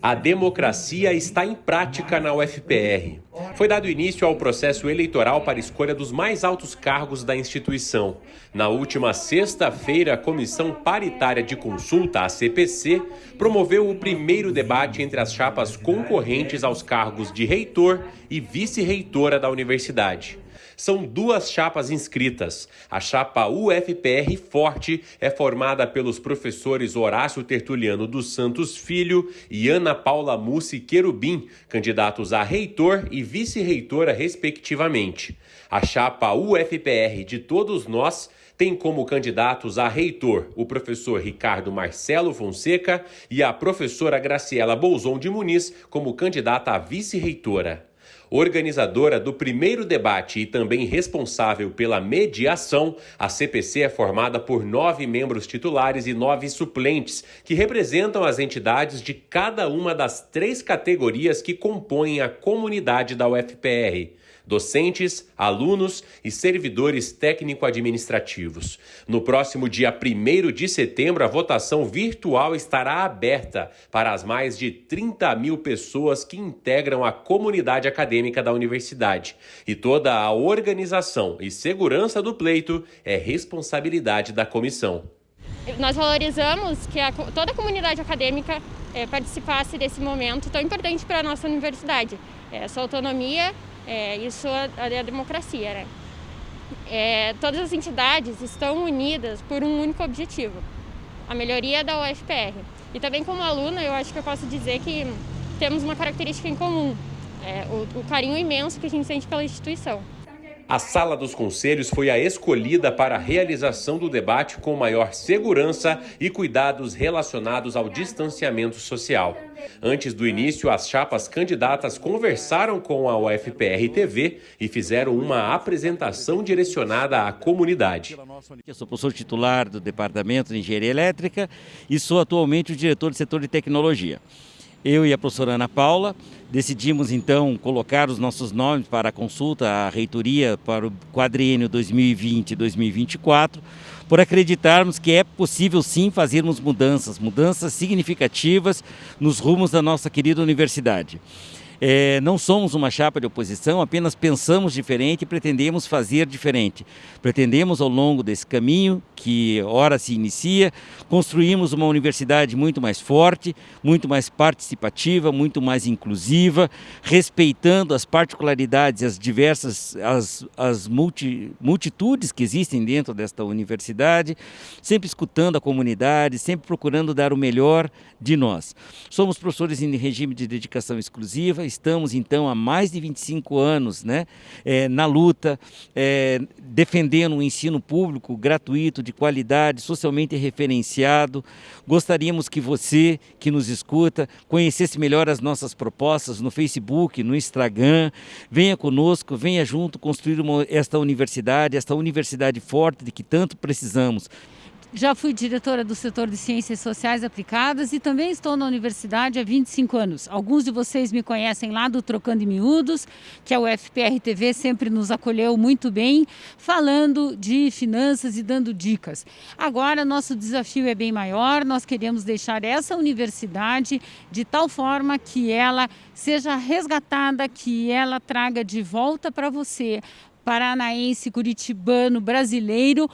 A democracia está em prática na UFPR. Foi dado início ao processo eleitoral para escolha dos mais altos cargos da instituição. Na última sexta-feira, a Comissão Paritária de Consulta, a CPC, promoveu o primeiro debate entre as chapas concorrentes aos cargos de reitor e vice-reitora da universidade são duas chapas inscritas. A chapa UFPR Forte é formada pelos professores Horácio Tertuliano dos Santos Filho e Ana Paula Mussi Querubim, candidatos a reitor e vice-reitora, respectivamente. A chapa UFPR de Todos Nós tem como candidatos a reitor o professor Ricardo Marcelo Fonseca e a professora Graciela Bolzon de Muniz como candidata a vice-reitora. Organizadora do primeiro debate e também responsável pela mediação, a CPC é formada por nove membros titulares e nove suplentes, que representam as entidades de cada uma das três categorias que compõem a comunidade da UFPR docentes, alunos e servidores técnico-administrativos. No próximo dia 1 de setembro, a votação virtual estará aberta para as mais de 30 mil pessoas que integram a comunidade acadêmica da universidade. E toda a organização e segurança do pleito é responsabilidade da comissão. Nós valorizamos que a, toda a comunidade acadêmica é, participasse desse momento tão importante para a nossa universidade. Essa autonomia é, isso é, é a democracia, né? É, todas as entidades estão unidas por um único objetivo, a melhoria da UFPR. E também como aluna, eu acho que eu posso dizer que temos uma característica em comum, é, o, o carinho imenso que a gente sente pela instituição. A sala dos conselhos foi a escolhida para a realização do debate com maior segurança e cuidados relacionados ao distanciamento social. Antes do início, as chapas candidatas conversaram com a UFPR TV e fizeram uma apresentação direcionada à comunidade. Eu sou professor titular do Departamento de Engenharia Elétrica e sou atualmente o diretor do setor de tecnologia. Eu e a professora Ana Paula decidimos então colocar os nossos nomes para a consulta à reitoria para o quadriênio 2020-2024, por acreditarmos que é possível sim fazermos mudanças, mudanças significativas nos rumos da nossa querida universidade. É, não somos uma chapa de oposição, apenas pensamos diferente e pretendemos fazer diferente. Pretendemos, ao longo desse caminho, que ora se inicia, construímos uma universidade muito mais forte, muito mais participativa, muito mais inclusiva, respeitando as particularidades, as diversas, as, as multi, multitudes que existem dentro desta universidade, sempre escutando a comunidade, sempre procurando dar o melhor de nós. Somos professores em regime de dedicação exclusiva, estamos então há mais de 25 anos né, é, na luta, é, defendendo um ensino público gratuito, de qualidade, socialmente referenciado. Gostaríamos que você, que nos escuta, conhecesse melhor as nossas propostas no Facebook, no Instagram. Venha conosco, venha junto construir uma, esta universidade, esta universidade forte de que tanto precisamos. Já fui diretora do setor de Ciências Sociais Aplicadas e também estou na universidade há 25 anos. Alguns de vocês me conhecem lá do Trocando em Miúdos, que a UFPR TV sempre nos acolheu muito bem, falando de finanças e dando dicas. Agora, nosso desafio é bem maior, nós queremos deixar essa universidade de tal forma que ela seja resgatada, que ela traga de volta para você, paranaense, curitibano, brasileiro,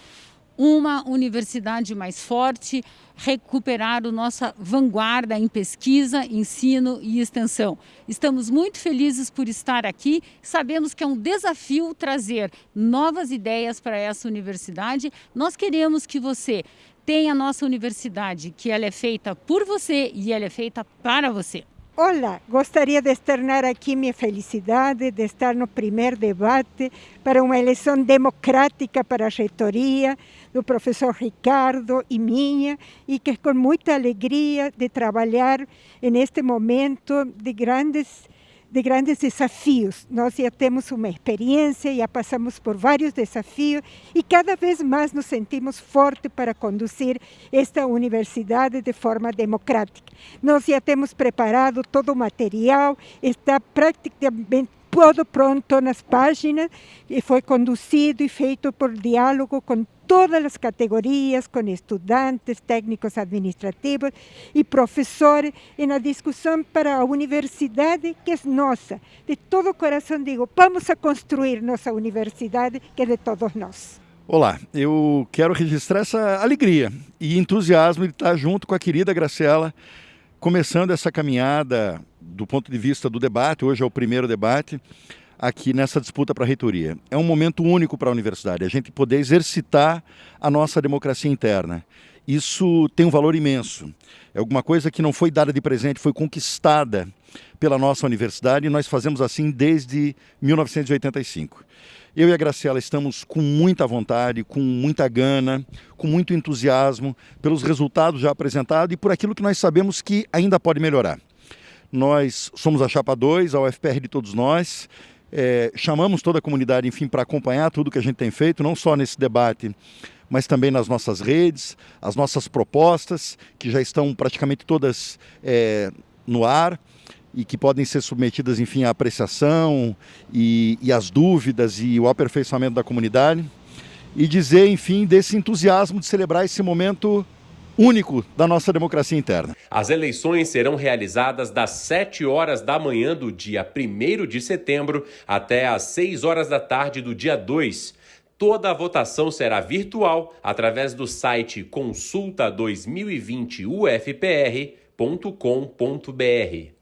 uma universidade mais forte, recuperar a nossa vanguarda em pesquisa, ensino e extensão. Estamos muito felizes por estar aqui, sabemos que é um desafio trazer novas ideias para essa universidade. Nós queremos que você tenha a nossa universidade, que ela é feita por você e ela é feita para você. Olá, gostaria de externar aqui minha felicidade de estar no primeiro debate para uma eleição democrática para a reitoria do professor Ricardo e minha, e que com muita alegria de trabalhar neste momento de grandes de grandes desafios. Nós já temos uma experiência, já passamos por vários desafios e cada vez mais nos sentimos fortes para conduzir esta universidade de forma democrática. Nós já temos preparado todo o material, está praticamente todo pronto nas páginas e foi conduzido e feito por diálogo com todas as categorias, com estudantes, técnicos administrativos e professores, na discussão para a universidade que é nossa. De todo coração digo, vamos a construir nossa universidade que é de todos nós. Olá, eu quero registrar essa alegria e entusiasmo de estar junto com a querida Graciela, começando essa caminhada do ponto de vista do debate, hoje é o primeiro debate, aqui nessa disputa para a reitoria. É um momento único para a universidade, a gente poder exercitar a nossa democracia interna. Isso tem um valor imenso. É alguma coisa que não foi dada de presente, foi conquistada pela nossa universidade e nós fazemos assim desde 1985. Eu e a Graciela estamos com muita vontade, com muita gana, com muito entusiasmo pelos resultados já apresentados e por aquilo que nós sabemos que ainda pode melhorar. Nós somos a Chapa 2, a UFPR de todos nós, é, chamamos toda a comunidade, enfim, para acompanhar tudo que a gente tem feito, não só nesse debate, mas também nas nossas redes, as nossas propostas, que já estão praticamente todas é, no ar e que podem ser submetidas, enfim, à apreciação e, e às dúvidas e o aperfeiçoamento da comunidade. E dizer, enfim, desse entusiasmo de celebrar esse momento único da nossa democracia interna. As eleições serão realizadas das 7 horas da manhã do dia 1 de setembro até às 6 horas da tarde do dia 2. Toda a votação será virtual através do site consulta2020ufpr.com.br.